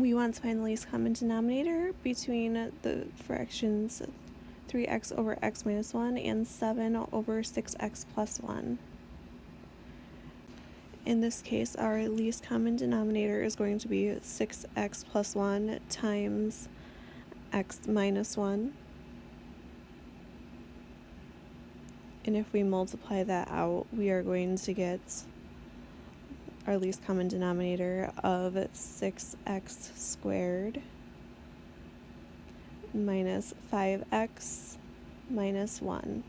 we want to find the least common denominator between the fractions 3x over x minus 1 and 7 over 6x plus 1. In this case, our least common denominator is going to be 6x plus 1 times x minus 1. And if we multiply that out, we are going to get our least common denominator of 6x squared minus 5x minus 1.